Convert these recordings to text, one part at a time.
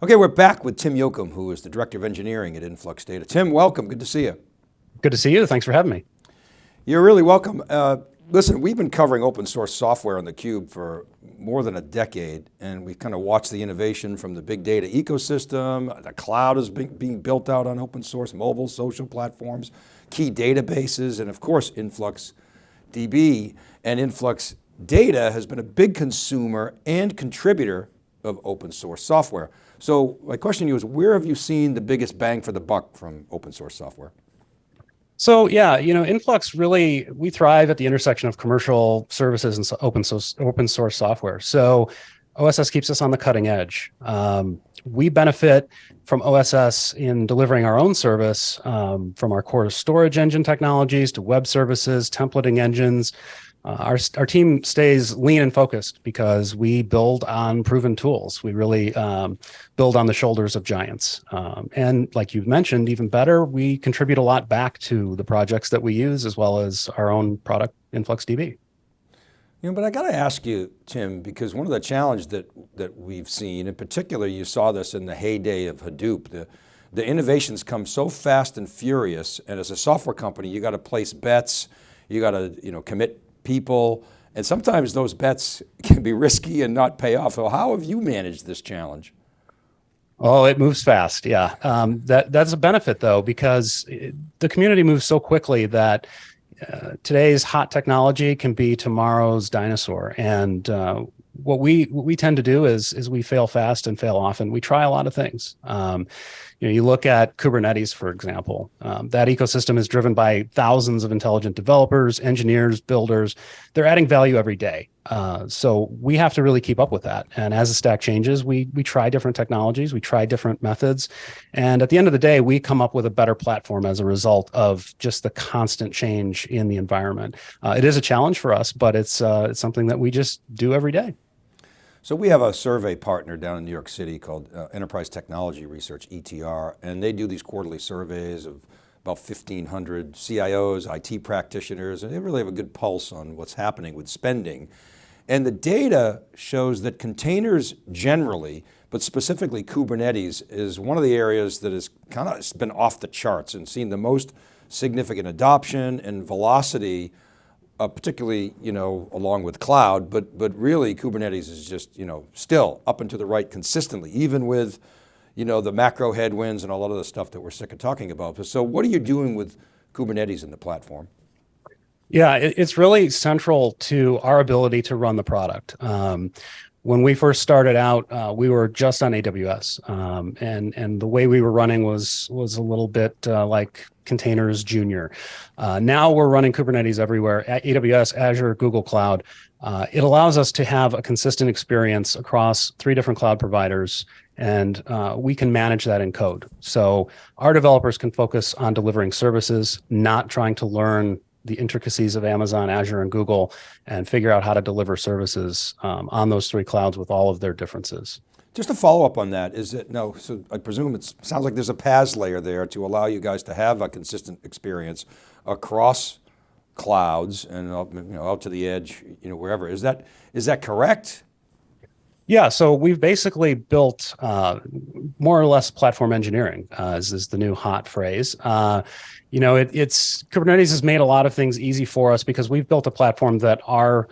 Okay, we're back with Tim Yocum, who is the Director of Engineering at Influx Data. Tim, welcome, good to see you. Good to see you, thanks for having me. You're really welcome. Uh, listen, we've been covering open source software on theCUBE for more than a decade, and we've kind of watched the innovation from the big data ecosystem, the cloud is being, being built out on open source, mobile, social platforms, key databases, and of course, Influx DB and Influx Data has been a big consumer and contributor of open source software. So my question to you is, where have you seen the biggest bang for the buck from open source software? So yeah, you know, Influx really, we thrive at the intersection of commercial services and open source, open source software. So OSS keeps us on the cutting edge. Um, we benefit from OSS in delivering our own service um, from our core storage engine technologies to web services, templating engines, uh, our, our team stays lean and focused because we build on proven tools. We really um, build on the shoulders of giants. Um, and like you've mentioned, even better, we contribute a lot back to the projects that we use as well as our own product InfluxDB. You know, but I got to ask you, Tim, because one of the challenges that, that we've seen, in particular, you saw this in the heyday of Hadoop, the, the innovations come so fast and furious, and as a software company, you got to place bets, you got to you know, commit people, and sometimes those bets can be risky and not pay off. So how have you managed this challenge? Oh, it moves fast. Yeah, um, that that's a benefit though, because it, the community moves so quickly that uh, today's hot technology can be tomorrow's dinosaur. And uh, what we what we tend to do is is we fail fast and fail often. We try a lot of things. Um, you know, you look at Kubernetes, for example, um, that ecosystem is driven by thousands of intelligent developers, engineers, builders. They're adding value every day. Uh, so we have to really keep up with that. And as the stack changes, we we try different technologies, we try different methods, and at the end of the day, we come up with a better platform as a result of just the constant change in the environment. Uh, it is a challenge for us, but it's uh, it's something that we just do every day. So we have a survey partner down in New York City called uh, Enterprise Technology Research, ETR, and they do these quarterly surveys of about 1,500 CIOs, IT practitioners, and they really have a good pulse on what's happening with spending. And the data shows that containers generally, but specifically Kubernetes is one of the areas that has kind of been off the charts and seen the most significant adoption and velocity uh, particularly, you know, along with cloud, but, but really Kubernetes is just, you know, still up and to the right consistently, even with, you know, the macro headwinds and a lot of the stuff that we're sick of talking about. So what are you doing with Kubernetes in the platform? Yeah, it's really central to our ability to run the product. Um, when we first started out, uh, we were just on AWS, um, and and the way we were running was was a little bit uh, like containers junior. Uh, now we're running Kubernetes everywhere at AWS, Azure, Google Cloud. Uh, it allows us to have a consistent experience across three different cloud providers and uh, we can manage that in code. So our developers can focus on delivering services, not trying to learn the intricacies of Amazon, Azure, and Google, and figure out how to deliver services um, on those three clouds with all of their differences. Just to follow up on that, is it, no, so I presume it sounds like there's a PaaS layer there to allow you guys to have a consistent experience across clouds and you know, out to the edge, you know, wherever. Is that, is that correct? Yeah, so we've basically built uh, more or less platform engineering, uh, is, is the new hot phrase. Uh, you know, it, it's Kubernetes has made a lot of things easy for us because we've built a platform that our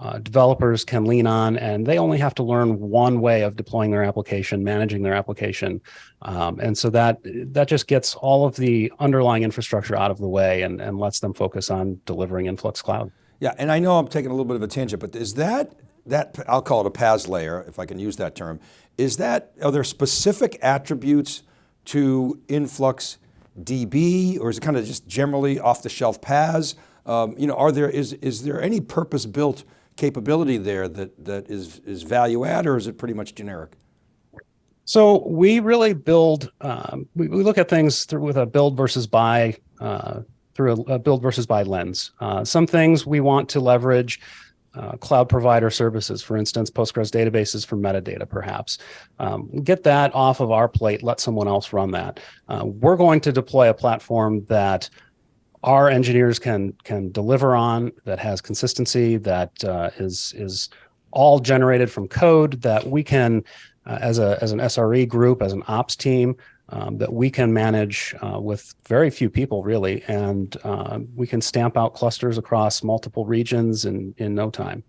uh, developers can lean on and they only have to learn one way of deploying their application, managing their application. Um, and so that that just gets all of the underlying infrastructure out of the way and, and lets them focus on delivering Influx Cloud. Yeah, and I know I'm taking a little bit of a tangent, but is that, that I'll call it a PaaS layer, if I can use that term, is that, are there specific attributes to Influx DB, or is it kind of just generally off the shelf PaaS? Um, you know, are there, is, is there any purpose built capability there that, that is, is value add or is it pretty much generic? So we really build, um, we, we, look at things through with a build versus buy, uh, through a, a, build versus buy lens. Uh, some things we want to leverage uh, cloud provider services, for instance, Postgres databases for metadata, perhaps. Um, get that off of our plate, let someone else run that. Uh, we're going to deploy a platform that our engineers can can deliver on that has consistency that uh, is is all generated from code that we can uh, as a as an SRE group, as an ops team. Um, that we can manage uh, with very few people, really, and uh, we can stamp out clusters across multiple regions in in no time.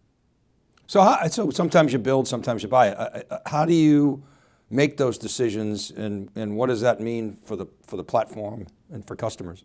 So, how, so sometimes you build, sometimes you buy. Uh, uh, How do you make those decisions, and and what does that mean for the for the platform and for customers?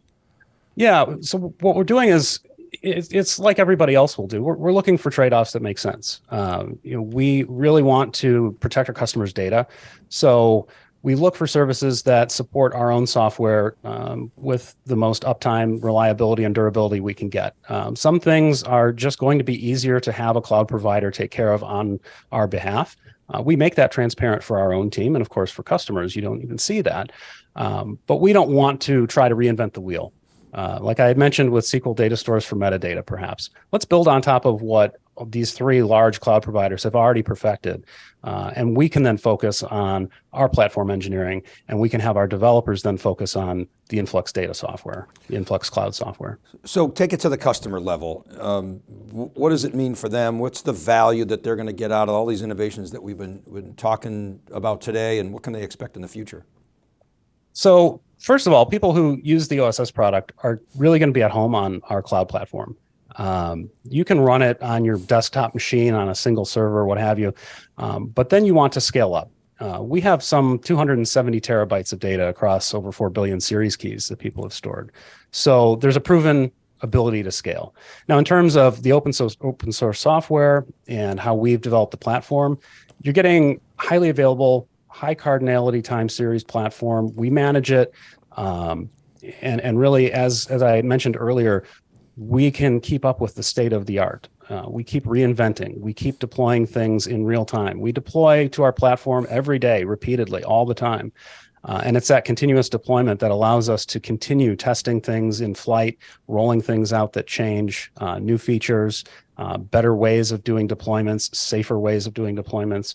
Yeah. So what we're doing is it's like everybody else will do. We're, we're looking for trade-offs that make sense. Um, you know, we really want to protect our customers' data, so we look for services that support our own software um, with the most uptime, reliability, and durability we can get. Um, some things are just going to be easier to have a cloud provider take care of on our behalf. Uh, we make that transparent for our own team, and of course, for customers, you don't even see that. Um, but we don't want to try to reinvent the wheel. Uh, like I had mentioned with SQL data stores for metadata, perhaps. Let's build on top of what these three large cloud providers have already perfected. Uh, and we can then focus on our platform engineering and we can have our developers then focus on the Influx data software, the Influx cloud software. So take it to the customer level. Um, what does it mean for them? What's the value that they're going to get out of all these innovations that we've been, been talking about today and what can they expect in the future? So first of all, people who use the OSS product are really going to be at home on our cloud platform. Um, you can run it on your desktop machine on a single server, what have you, um, but then you want to scale up. Uh, we have some 270 terabytes of data across over 4 billion series keys that people have stored. So there's a proven ability to scale. Now, in terms of the open source, open source software and how we've developed the platform, you're getting highly available, high cardinality time series platform. We manage it. Um, and, and really, as, as I mentioned earlier, we can keep up with the state of the art. Uh, we keep reinventing. We keep deploying things in real time. We deploy to our platform every day, repeatedly, all the time. Uh, and it's that continuous deployment that allows us to continue testing things in flight, rolling things out that change, uh, new features, uh, better ways of doing deployments, safer ways of doing deployments.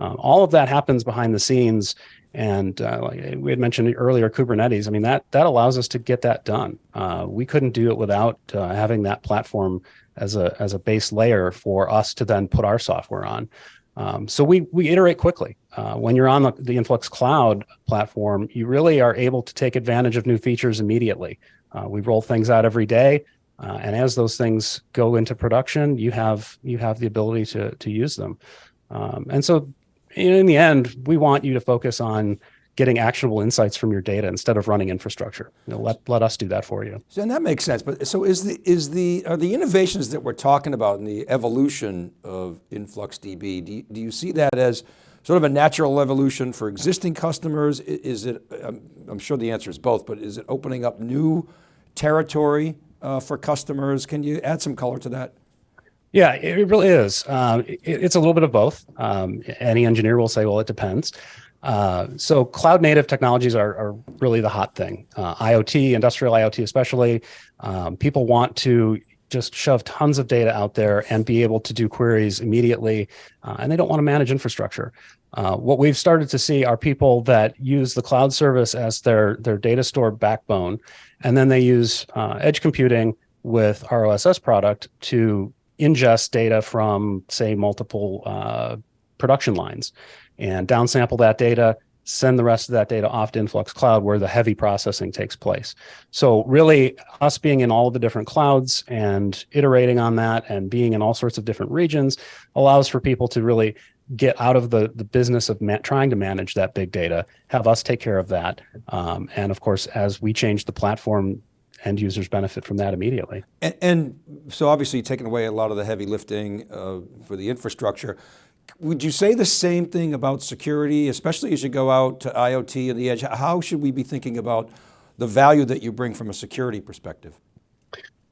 Uh, all of that happens behind the scenes and uh, like we had mentioned earlier, Kubernetes, I mean, that, that allows us to get that done. Uh, we couldn't do it without uh, having that platform as a, as a base layer for us to then put our software on. Um, so we, we iterate quickly. Uh, when you're on the, the Influx Cloud platform, you really are able to take advantage of new features immediately. Uh, we roll things out every day. Uh, and as those things go into production, you have you have the ability to to use them. Um, and so in the end, we want you to focus on getting actionable insights from your data instead of running infrastructure. You know, let, let us do that for you. So, and that makes sense. But so is the, is the, are the innovations that we're talking about in the evolution of InfluxDB, do you, do you see that as sort of a natural evolution for existing customers? Is it, I'm, I'm sure the answer is both, but is it opening up new territory uh, for customers? Can you add some color to that? Yeah, it really is. Um, it, it's a little bit of both. Um, any engineer will say, well, it depends. Uh, so cloud native technologies are, are, really the hot thing. Uh, IoT, industrial IoT especially, um, people want to just shove tons of data out there and be able to do queries immediately, uh, and they don't want to manage infrastructure. Uh, what we've started to see are people that use the cloud service as their, their data store backbone, and then they use uh, edge computing with our OSS product to ingest data from, say, multiple uh, production lines and downsample that data, send the rest of that data off to Influx Cloud where the heavy processing takes place. So really us being in all of the different clouds and iterating on that and being in all sorts of different regions allows for people to really get out of the, the business of trying to manage that big data, have us take care of that. Um, and of course, as we change the platform end users benefit from that immediately. And, and so obviously you're taking away a lot of the heavy lifting uh, for the infrastructure. Would you say the same thing about security, especially as you go out to IoT and the edge? How should we be thinking about the value that you bring from a security perspective?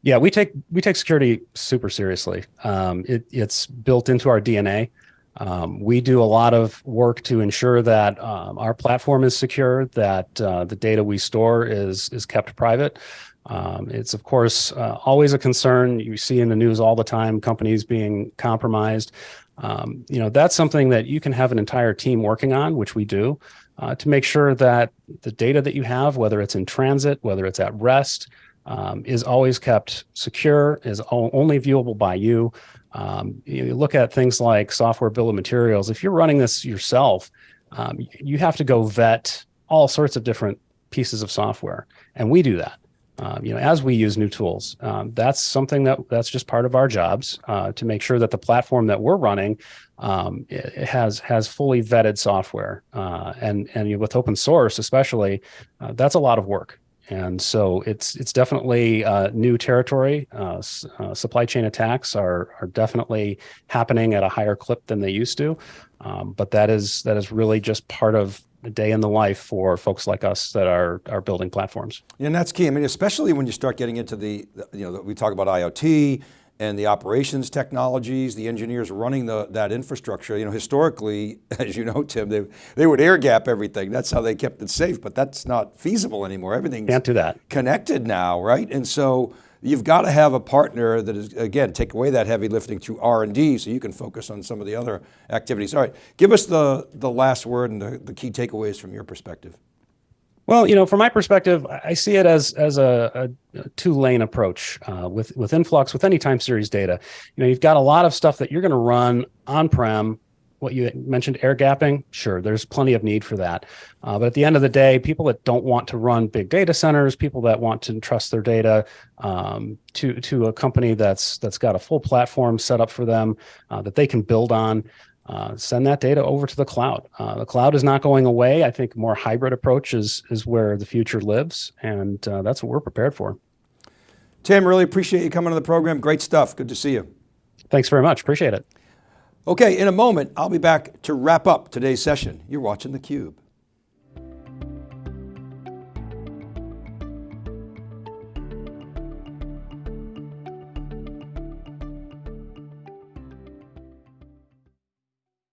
Yeah, we take we take security super seriously. Um, it, it's built into our DNA. Um, we do a lot of work to ensure that um, our platform is secure, that uh, the data we store is is kept private. Um, it's of course uh, always a concern. You see in the news all the time companies being compromised. Um, you know that's something that you can have an entire team working on, which we do, uh, to make sure that the data that you have, whether it's in transit, whether it's at rest, um, is always kept secure, is only viewable by you. Um, you look at things like software bill of materials. If you're running this yourself, um, you have to go vet all sorts of different pieces of software, and we do that. Um, you know, as we use new tools, um, that's something that that's just part of our jobs uh, to make sure that the platform that we're running um, it it has has fully vetted software, uh, and and you know, with open source, especially, uh, that's a lot of work. And so it's it's definitely uh, new territory. Uh, uh, supply chain attacks are are definitely happening at a higher clip than they used to, um, but that is that is really just part of a day in the life for folks like us that are are building platforms. And that's key. I mean, especially when you start getting into the, you know, we talk about IoT and the operations technologies, the engineers running the, that infrastructure. You know, historically, as you know, Tim, they, they would air gap everything. That's how they kept it safe, but that's not feasible anymore. Everything's Can't do that. connected now, right? And so you've got to have a partner that is, again, take away that heavy lifting through R&D so you can focus on some of the other activities. All right, give us the, the last word and the, the key takeaways from your perspective. Well, you know, from my perspective, I see it as as a, a, a two lane approach uh, with with influx with any time series data. You know, you've got a lot of stuff that you're going to run on prem. What you mentioned, air gapping, sure, there's plenty of need for that. Uh, but at the end of the day, people that don't want to run big data centers, people that want to entrust their data um, to to a company that's that's got a full platform set up for them uh, that they can build on uh, send that data over to the cloud. Uh, the cloud is not going away. I think more hybrid approach is is where the future lives, and uh, that's what we're prepared for. Tim, really appreciate you coming to the program. Great stuff. Good to see you. Thanks very much. Appreciate it. Okay, in a moment, I'll be back to wrap up today's session. You're watching theCUBE.